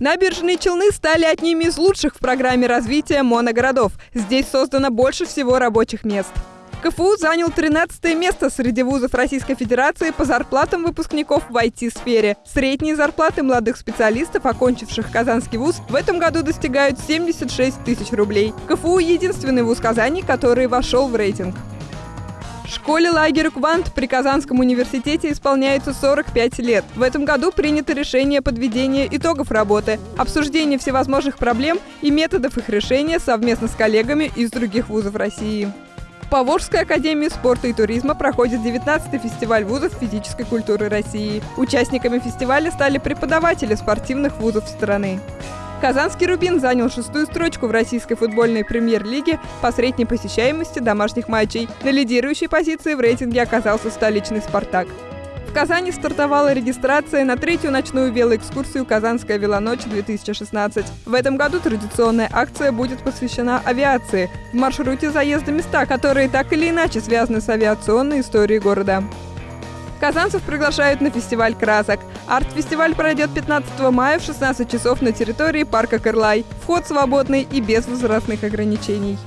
Набережные Челны стали одними из лучших в программе развития моногородов. Здесь создано больше всего рабочих мест. КФУ занял 13 место среди вузов Российской Федерации по зарплатам выпускников в IT-сфере. Средние зарплаты молодых специалистов, окончивших Казанский вуз, в этом году достигают 76 тысяч рублей. КФУ – единственный вуз Казани, который вошел в рейтинг. Школе лагерю «Квант» при Казанском университете исполняется 45 лет. В этом году принято решение подведения итогов работы, обсуждение всевозможных проблем и методов их решения совместно с коллегами из других вузов России. В Поволжской академии спорта и туризма проходит 19-й фестиваль вузов физической культуры России. Участниками фестиваля стали преподаватели спортивных вузов страны. Казанский «Рубин» занял шестую строчку в российской футбольной премьер-лиге по средней посещаемости домашних матчей. На лидирующей позиции в рейтинге оказался столичный «Спартак». В Казани стартовала регистрация на третью ночную велоэкскурсию «Казанская велоночь-2016». В этом году традиционная акция будет посвящена авиации. В маршруте заезда места, которые так или иначе связаны с авиационной историей города. Казанцев приглашают на фестиваль красок. Арт-фестиваль пройдет 15 мая в 16 часов на территории парка Кырлай. Вход свободный и без возрастных ограничений.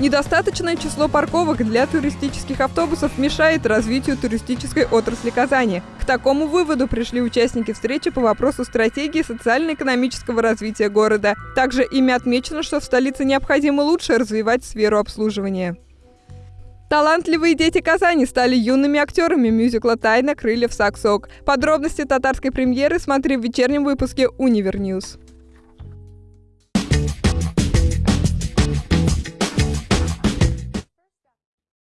Недостаточное число парковок для туристических автобусов мешает развитию туристической отрасли Казани. К такому выводу пришли участники встречи по вопросу стратегии социально-экономического развития города. Также ими отмечено, что в столице необходимо лучше развивать сферу обслуживания. Талантливые дети Казани стали юными актерами мюзикла «Тайна крыльев Сак-Сок». Подробности татарской премьеры смотри в вечернем выпуске «Универньюз».